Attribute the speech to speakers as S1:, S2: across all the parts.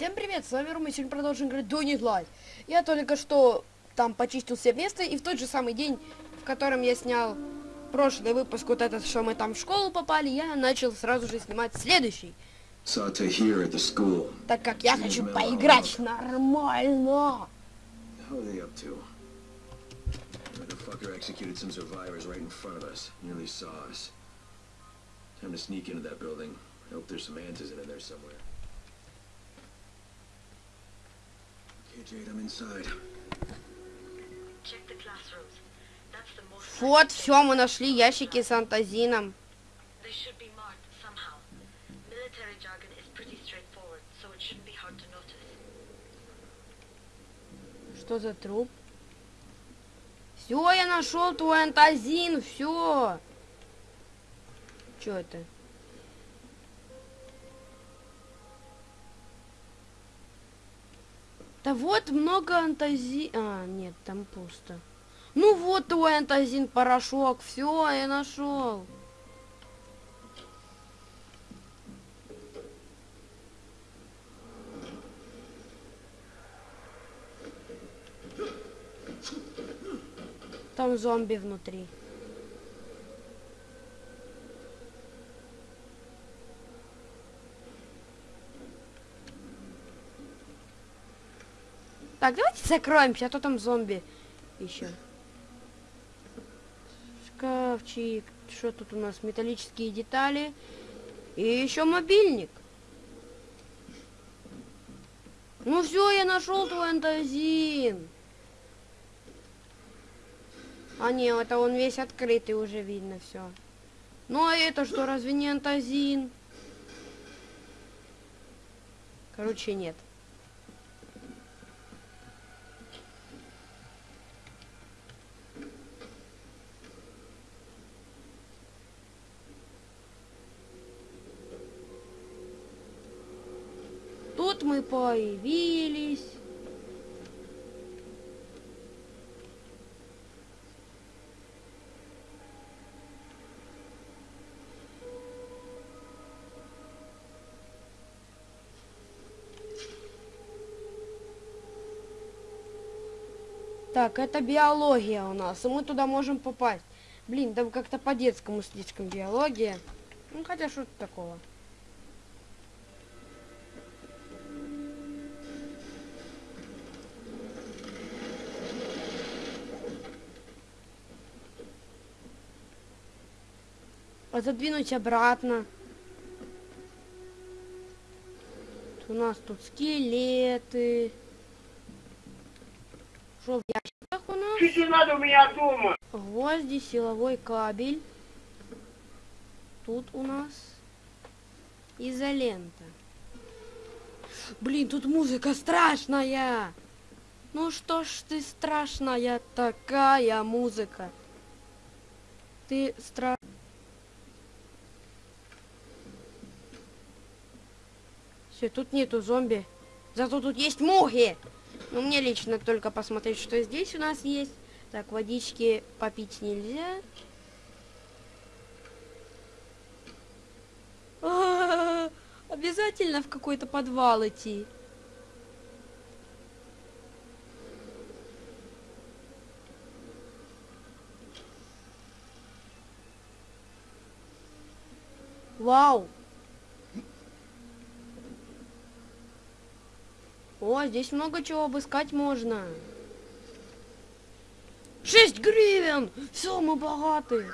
S1: Всем привет, с вами Рома, и сегодня продолжим играть Don't Need Light. Я только что там почистил все место, и в тот же самый день, в котором я снял прошлый выпуск, вот этот, что мы там в школу попали, я начал сразу же снимать следующий.
S2: The school.
S1: Так как я хочу поиграть нормально.
S2: Time to sneak into that building. I hope there's some answers in there somewhere.
S1: Вот, все, мы нашли ящики с антазином. Что за труп? Все, я нашел твой антазин, все. Что это? Да вот много антази... А, нет, там пусто. Ну вот твой антазин, порошок. Все, я нашел. Там зомби внутри. Так, давайте закроемся, а то там зомби еще. Шкафчик. Что тут у нас? Металлические детали. И еще мобильник. Ну все, я нашел твой антазин. А не, это он весь открытый уже видно все. Ну а это что, разве не антазин? Короче, нет. Тут мы появились. Так, это биология у нас, и мы туда можем попасть. Блин, да как-то по-детскому слишком биология. Ну, хотя что тут такого. Задвинуть обратно. У нас тут скелеты. Что в
S3: не надо у меня дома.
S1: Гвозди, силовой кабель. Тут у нас изолента. Блин, тут музыка страшная. Ну что ж ты страшная такая музыка. Ты стра... Все, тут нету зомби. Зато тут есть мухи. Ну, мне лично только посмотреть, что здесь у нас есть. Так, водички попить нельзя. А, Обязательно в какой-то подвал идти. Вау! О, здесь много чего обыскать можно. Шесть гривен! Все, мы богаты.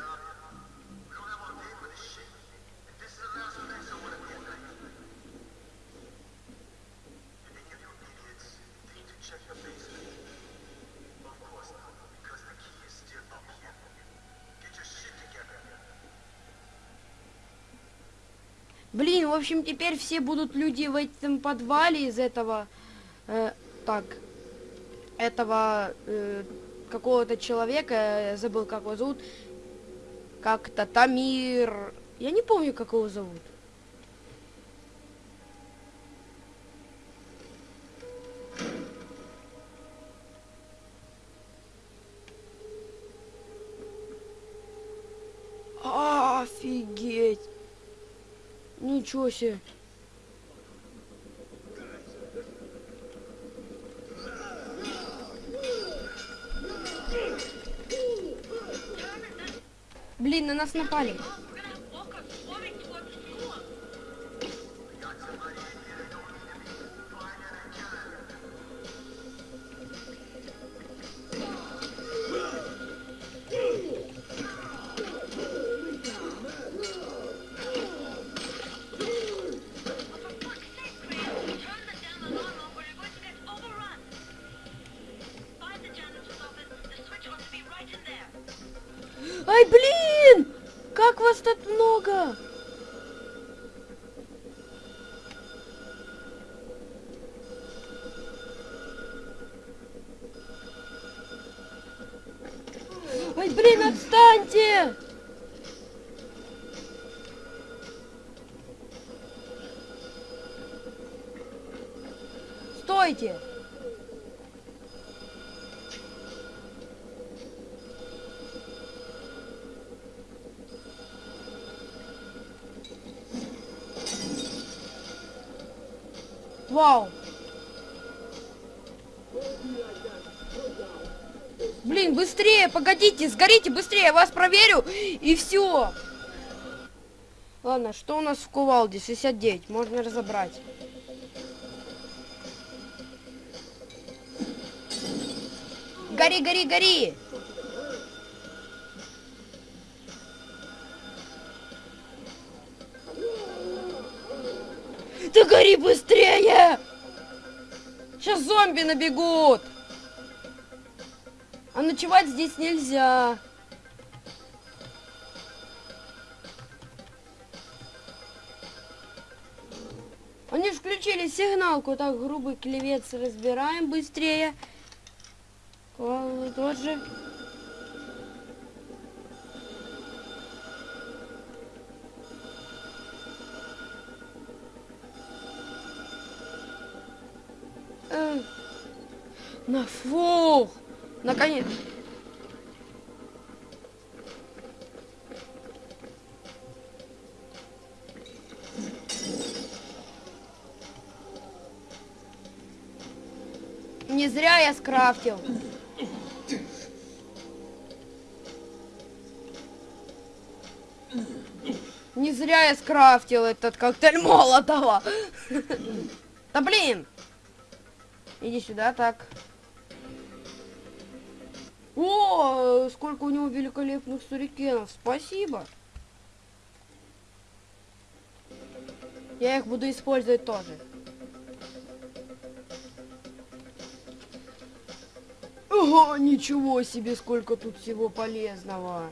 S1: Блин, в общем, теперь все будут люди в этом подвале из этого, э, так, этого э, какого-то человека, я забыл, как его зовут, как-то Тамир, я не помню, как его зовут. Офигеть! Ничего себе. Блин, на нас напали. Стойте! Вау! Блин, быстрее, погодите, сгорите быстрее, я вас проверю, и все. Ладно, что у нас в кувалде? 69, можно разобрать. Гори, гори, гори! Да гори быстрее! Сейчас зомби набегут! А ночевать здесь нельзя. Они включили сигналку. Так, грубый клевец разбираем быстрее. Квалу тоже. Э, На фух! Наконец. Не зря я скрафтил. Зря я скрафтил этот коктейль Молотова. Да блин! Иди сюда, так. О, сколько у него великолепных сурикенов. Спасибо. Я их буду использовать тоже. Ого, ничего себе, сколько тут всего полезного.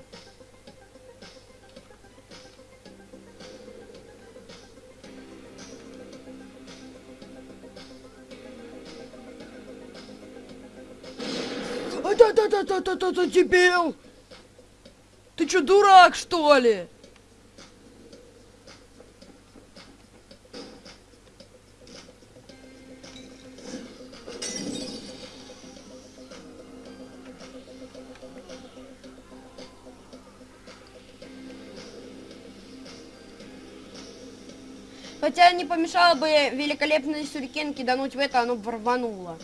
S1: Да-да-да-да-да-да, дебил! Ты чё, дурак, что ли? Хотя не помешало бы великолепные сюрикен кидануть в это, оно бы рвануло.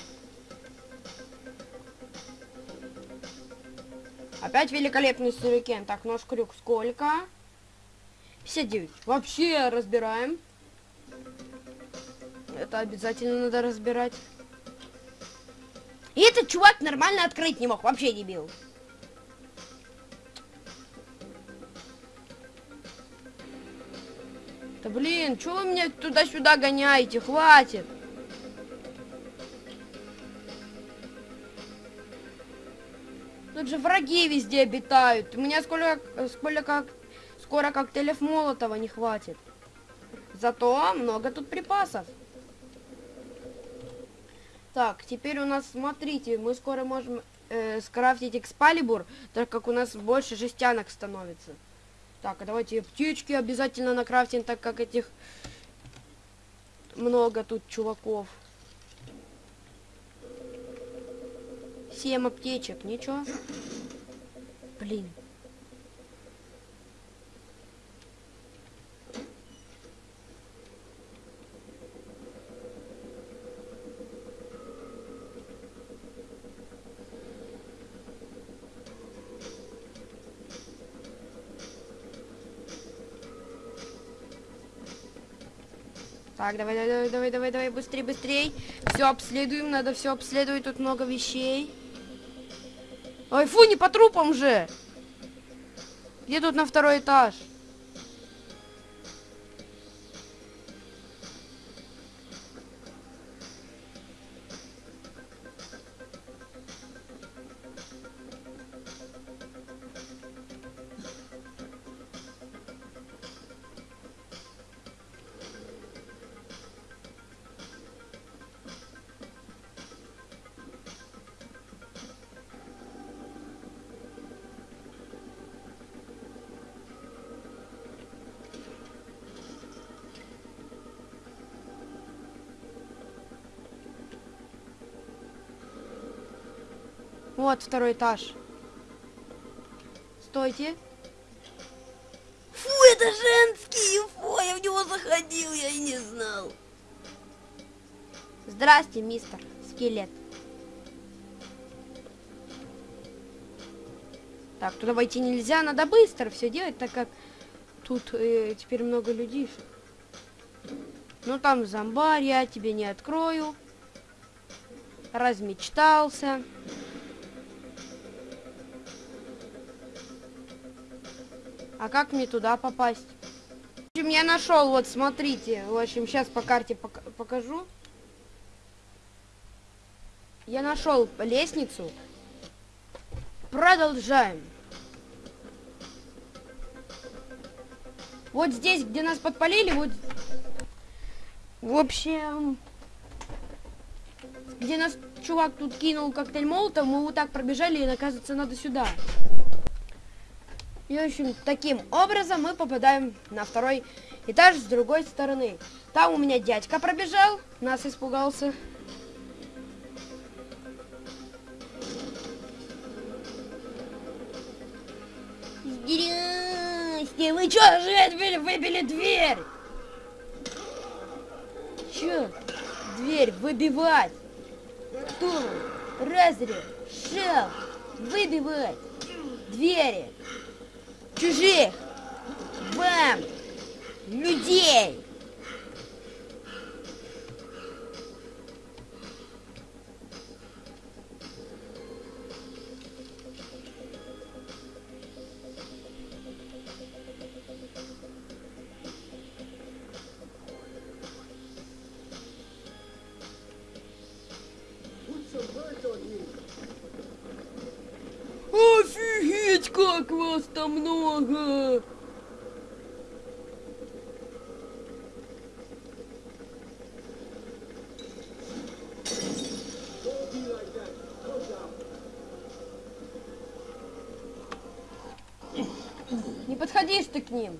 S1: Опять великолепный сюрикен. Так, нож крюк сколько? 59. Вообще разбираем. Это обязательно надо разбирать. И этот чувак нормально открыть не мог. Вообще дебил. Да блин, что вы меня туда-сюда гоняете? Хватит. Тут же враги везде обитают. У меня сколько, сколько как, скоро коктейлев Молотова не хватит. Зато много тут припасов. Так, теперь у нас, смотрите, мы скоро можем э, скрафтить экспалибур, так как у нас больше жестянок становится. Так, а давайте птички обязательно накрафтим, так как этих много тут чуваков. 7 аптечек, ничего. Блин. Так, давай, давай, давай, давай, давай, быстрей, быстрей. Все обследуем, надо все обследовать, тут много вещей. Ой, фу, не по трупам же. Где тут на второй этаж? Вот второй этаж. Стойте.
S3: Фу, это женский! Фу, я в него заходил, я и не знал.
S1: Здрасте, мистер скелет. Так, туда войти нельзя, надо быстро все делать, так как тут э, теперь много людишек. Ну там зомбарь, я тебе не открою. Размечтался. А как мне туда попасть? В общем, я нашел, вот смотрите. В общем, сейчас по карте пока- покажу. Я нашел лестницу. Продолжаем. Вот здесь, где нас подпалили, вот... В общем... Где нас чувак тут кинул коктейль молотов, мы вот так пробежали, и оказывается, надо сюда. И, в общем, таким образом мы попадаем на второй этаж с другой стороны. Там у меня дядька пробежал, нас испугался.
S3: Здрасте, вы чё же отбили, выбили дверь?
S1: Чё? Дверь выбивать. Кто? Разрешил выбивать двери чужих вам людей.
S3: Там много!
S1: Не подходишь ты к ним.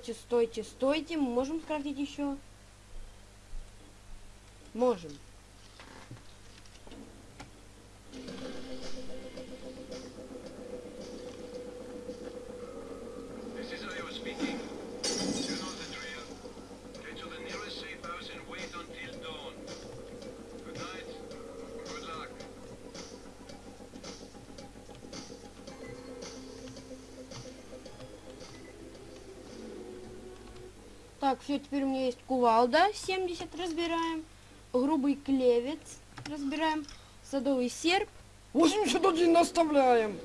S1: Стойте, стойте, стойте. Мы можем скрафтить еще? Можем. Так, все, теперь у меня есть кувалда 70, разбираем. Грубый клевец, разбираем. Садовый серп. 81 оставляем.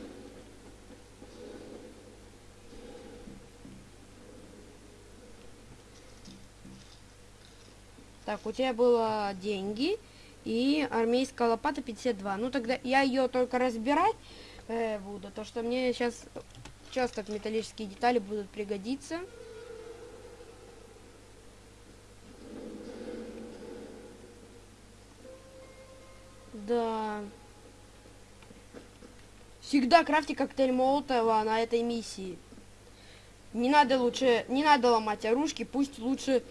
S1: Так, у тебя было деньги и армейская лопата 52. Ну тогда я ее только разбирать э, буду, то что мне сейчас часто металлические детали будут пригодиться. Всегда крафти коктейль Молотова на этой миссии. Не надо лучше, не надо ломать оружки, пусть лучше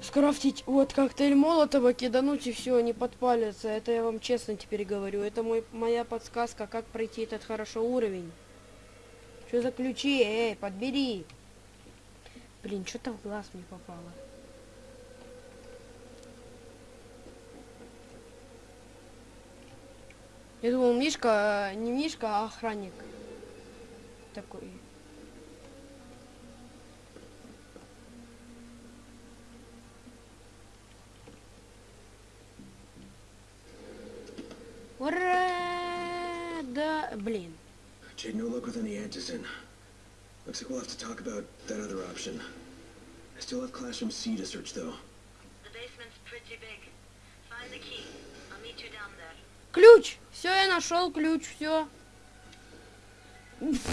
S1: скрафтить вот коктейль Молотова, кидануть и все, не подпалится. Это я вам честно теперь говорю. Это мой, моя подсказка, как пройти этот хорошо уровень. Что за ключи? Эй, подбери. Блин, что-то в глаз мне попало. Я думал, Мишка, э, не Мишка, а охранник. Такой. Ура! Да, блин.
S4: Jade, no luck with any answers in. Looks like we'll have to talk about that other option. I still have Classroom C to search, though.
S5: The basement's pretty big. Find the key. I'll meet you down there.
S1: Ключ! Все, я нашел ключ, все.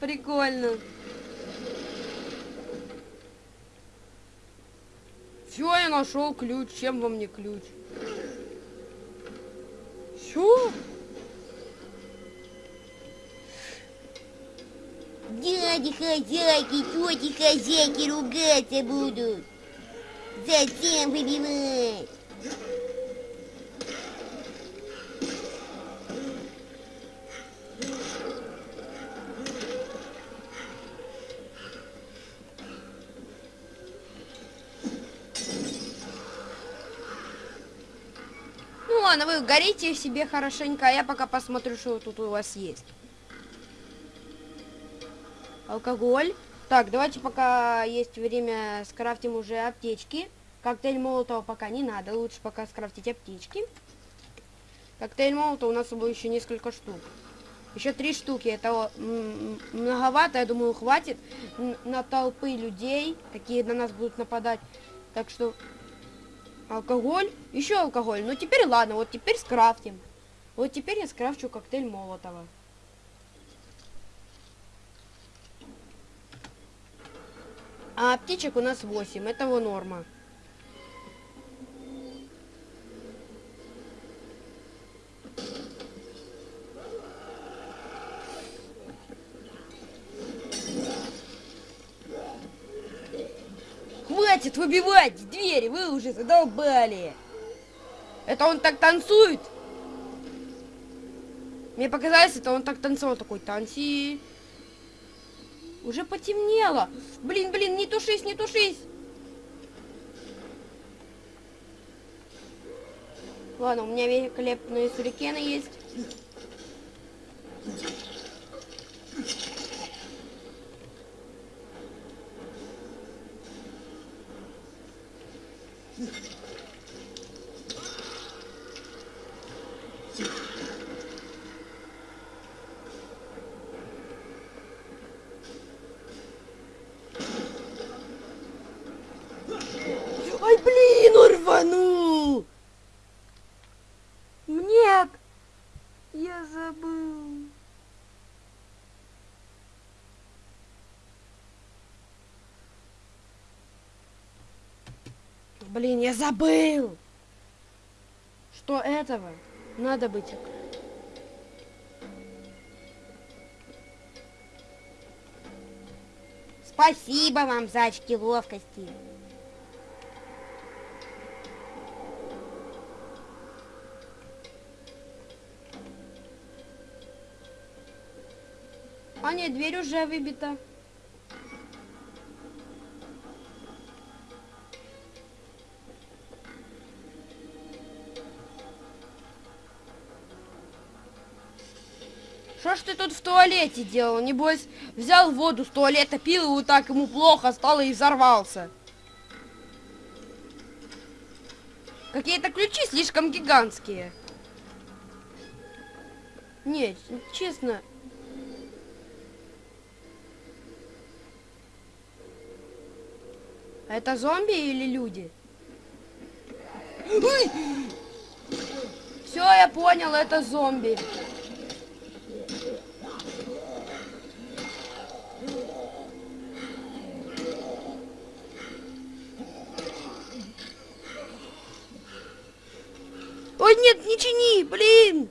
S1: Прикольно. Все, я нашел ключ. Чем вам не ключ? Все?
S3: Дяди хозяйки, тети хозяйки ругаться будут. Зачем выбивать?
S1: Горите себе хорошенько, а я пока посмотрю, что тут у вас есть. Алкоголь. Так, давайте пока есть время, скрафтим уже аптечки. Коктейль молотого пока не надо, лучше пока скрафтить аптечки. Коктейль молотого у нас было еще несколько штук. Еще три штуки, это многовато, я думаю, хватит на толпы людей, какие на нас будут нападать. Так что Алкоголь? Еще алкоголь. Ну теперь ладно, вот теперь скрафтим. Вот теперь я скрафчу коктейль Молотова. А аптечек у нас 8, этого норма. Хватит выбивать двери, вы уже задолбали. Это он так танцует? Мне показалось, это он так танцевал, такой танci. Уже потемнело. Блин, блин, не тушись, не тушись. Ладно, у меня великолепные сюрикены есть. Ай, блин, он рванул! Нет! Я забыл. Блин, я забыл! Что этого надо быть. Спасибо вам за очки ловкости. А нет, дверь уже выбита. Туалете делал? Небось, взял воду с туалета, пил, и вот так ему плохо стало и взорвался. Какие-то ключи слишком гигантские. Нет, честно, Это зомби или люди? Все, я понял, это зомби. Ой, нет, не чини, блин!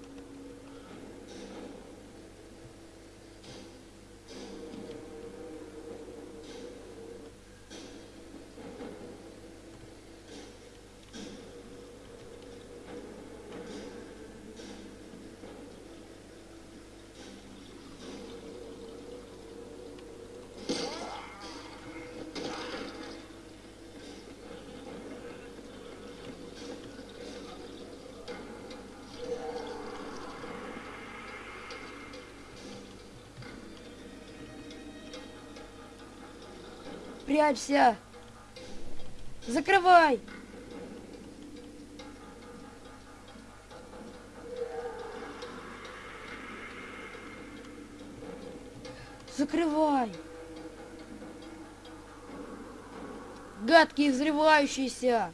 S1: Прячься! Закрывай! Закрывай! Гадкий взрывающийся!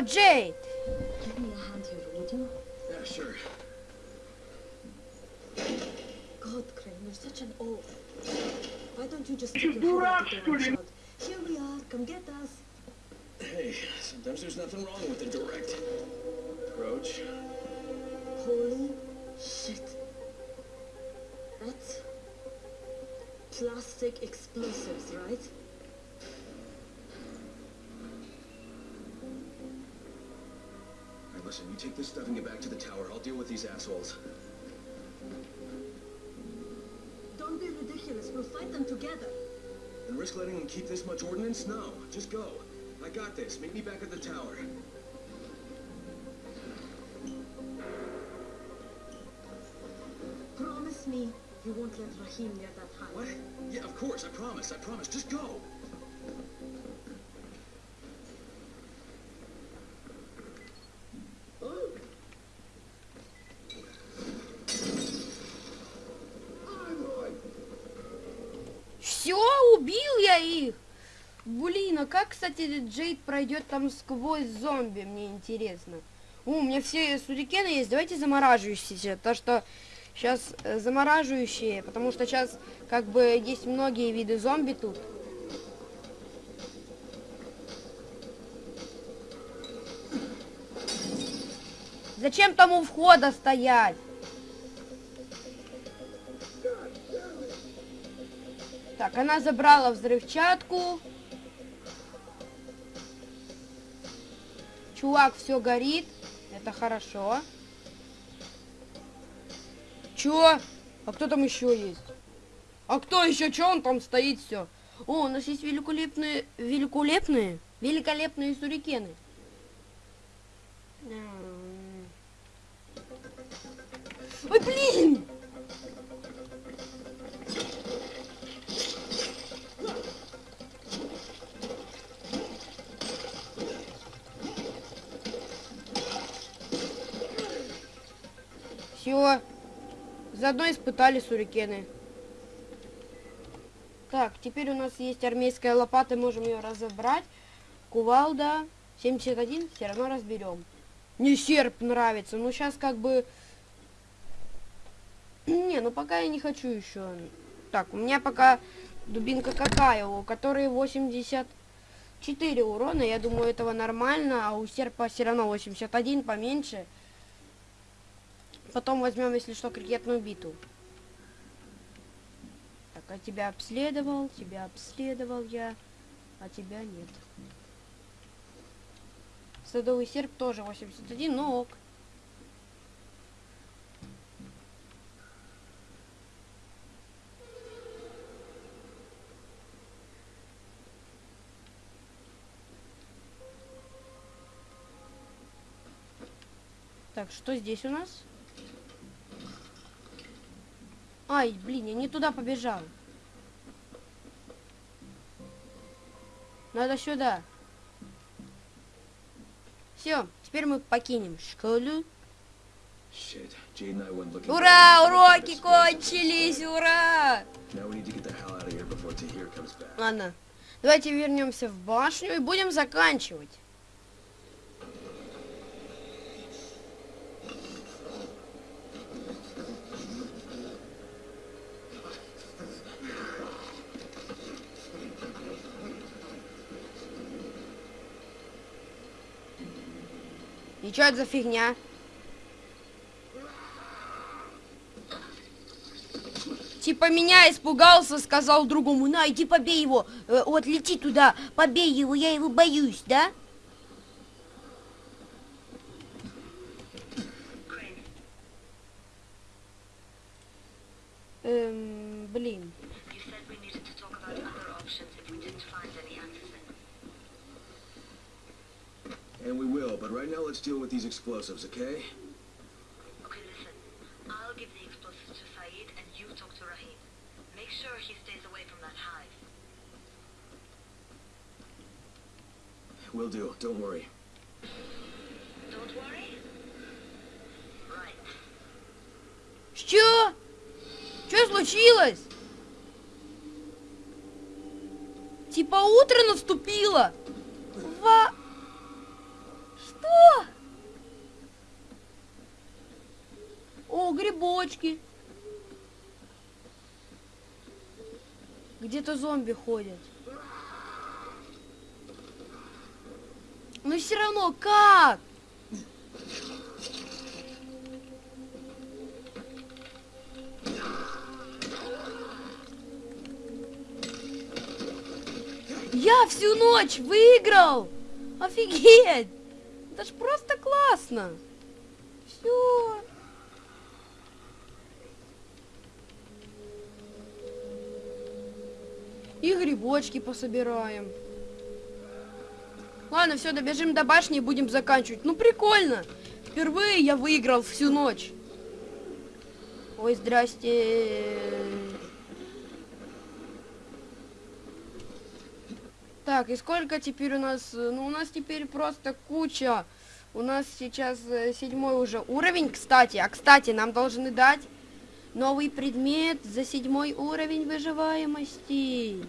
S1: Oh, Jade!
S6: Give me a hand here, would you?
S4: Yeah, sure.
S6: God, Crane, you're such an old. Why don't you just take your hand Here we are, come get us.
S4: Hey, sometimes there's nothing wrong with a direct approach.
S6: Holy shit. That's plastic explosives, right?
S4: Listen, you take this stuff and get back to the tower. I'll deal with these assholes.
S6: Don't be ridiculous. We'll fight them together.
S4: And risk letting them keep this much ordnance? No, just go. I got this. Meet me back at the tower.
S6: Promise me you won't let Rahim near that high.
S4: What? Yeah, of course. I promise. I promise. Just go.
S1: Этот Джейд пройдет там сквозь зомби, мне интересно. О, у меня все сурикены есть, давайте замораживающиеся, то что сейчас замораживающие, потому что сейчас как бы есть многие виды зомби тут. Зачем там у входа стоять? Так, она забрала взрывчатку. Чувак, все горит. Это хорошо. Чё? А кто там еще есть? А кто еще? Че он там стоит все? О, у нас есть великолепные, великолепные, великолепные сурикены. Ой, блин! Все. Заодно испытали сурикены. Так, теперь у нас есть армейская лопата, можем ее разобрать. Кувалда 71, все равно разберем. Мне серп нравится, но сейчас как бы... Не, ну пока я не хочу еще. Так, у меня пока дубинка какая, у которой 84 урона, я думаю, этого нормально, а у серпа все равно 81, поменьше. Потом возьмем, если что, крикетную биту. Так, а тебя обследовал, тебя обследовал я, а тебя нет. Садовый серп тоже 81, но ок. Так, что здесь у нас? Ай, блин, я не туда побежал. Надо сюда. Все, теперь мы покинем школу. Ура, уроки кончились, ура! Ладно, давайте вернемся в башню и будем заканчивать. И что это за фигня? Типа меня испугался, сказал другому, на, иди побей его, Э, вот лети туда, побей его, я его боюсь, да? Эм, блин.
S4: will, but right now let's deal with these explosives, okay?
S5: Okay, listen. I'll give the explosives to Saeed and you talk to Rahim. Make sure he stays away from that hive.
S4: Will do, don't worry.
S5: Don't worry. Right.
S1: Что? Что случилось? Типа утро наступило. О, грибочки. Где-то зомби ходят. Но все равно как? Я всю ночь выиграл! Офигеть! Это ж просто классно! Все. И грибочки пособираем. Ладно, все, добежим до башни и будем заканчивать. Ну, прикольно. Впервые я выиграл всю ночь. Ой, здрасте. Так, и сколько теперь у нас? Ну, у нас теперь просто куча. У нас сейчас э, седьмой уже уровень, кстати. А, кстати, нам должны дать новый предмет за седьмой уровень выживаемости.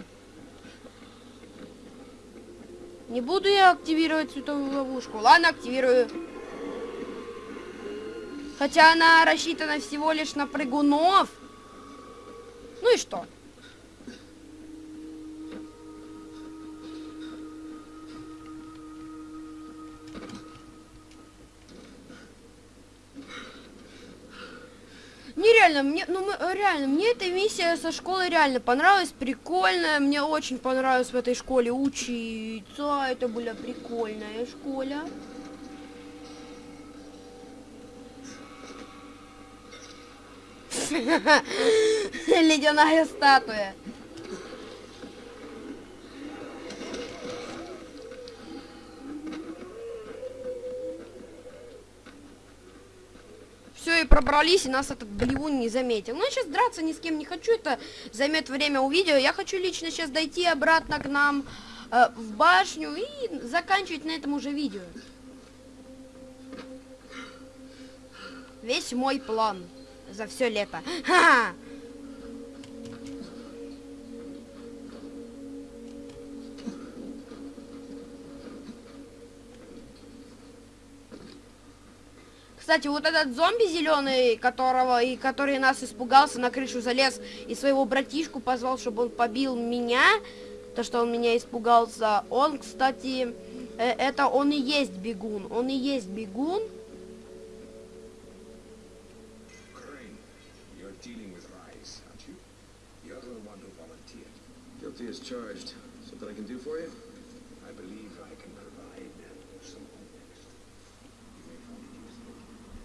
S1: Не буду я активировать световую ловушку. Ладно, активирую. Хотя она рассчитана всего лишь на прыгунов. Ну и что? Нереально, мне, ну мы, э, реально, мне эта миссия со школы реально понравилась, прикольная, мне очень понравилось в этой школе учиться, это была прикольная школа. Ледяная статуя. Все, и пробрались, и нас этот блевун не заметил. Ну, я сейчас драться ни с кем не хочу, это займет время у видео. Я хочу лично сейчас дойти обратно к нам э, в башню и заканчивать на этом уже видео. Весь мой план за все лето. Ха-ха! Кстати, вот этот зомби зеленый, которого и который нас испугался, на крышу залез и своего братишку позвал, чтобы он побил меня, то что он меня испугался. Он, кстати, э, это он и есть бегун, он и есть бегун.
S4: Guilty as charged. Something I can do for you?
S7: I believe I can provide some context. You may find it useful.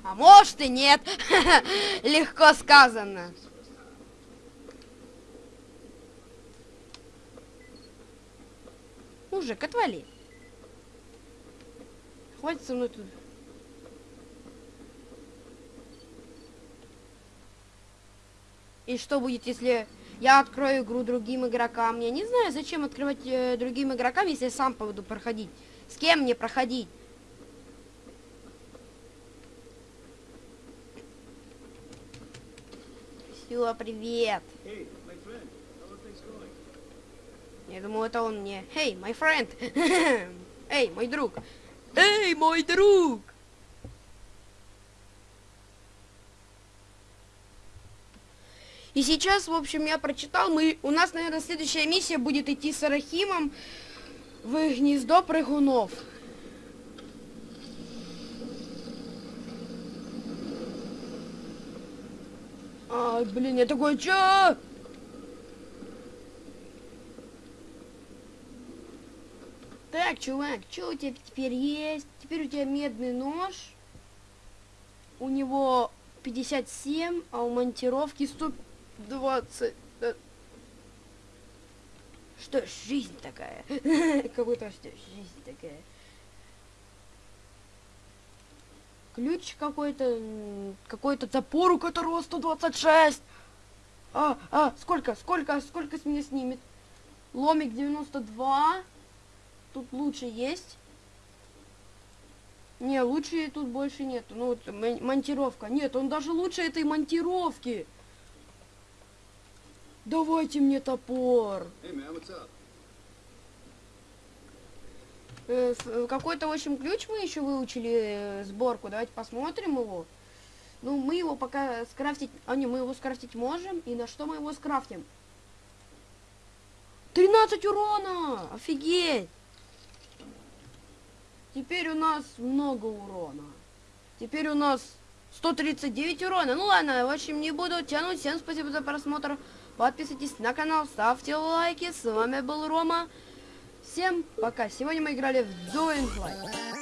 S1: А может и нет. Легко сказано. Мужик, отвали. Хватит со мной тут. И что будет, если я открою игру другим игрокам? Я не знаю, зачем открывать э, другим игрокам, если я сам буду проходить. С кем мне проходить? Все, привет.
S4: Hey?
S1: Я думал, это он мне. Эй, my friend. Эй, мой друг. Эй, мой друг. И сейчас, в общем, я прочитал, мы, у нас, наверное, следующая миссия будет идти с Арахимом в гнездо прыгунов. Блин, я такой, чё? Так, чувак, что у тебя теперь есть? Теперь у тебя медный нож. У него 57, а у монтировки 120. Да. Что ж, жизнь такая. Как будто что жизнь такая. Ключ какой-то, какой-то топор, у которого 126. А, а, сколько, сколько, сколько с меня снимет? Ломик 92. Тут лучше есть. Не, лучше тут больше нету. Ну вот мон- монтировка. Нет, он даже лучше этой монтировки. Давайте мне топор. Э, с- э, Какой-то, в ключ мы еще выучили э, сборку. Давайте посмотрим его. Ну, мы его пока скрафтить... А, не, мы его скрафтить можем. И на что мы его скрафтим? 13 урона! Офигеть! Теперь у нас много урона. Теперь у нас 139 урона. Ну ладно, в общем, не буду тянуть. Всем спасибо за просмотр. Подписывайтесь на канал, ставьте лайки. С вами был Рома. Всем пока. Сегодня мы играли в Doing Light.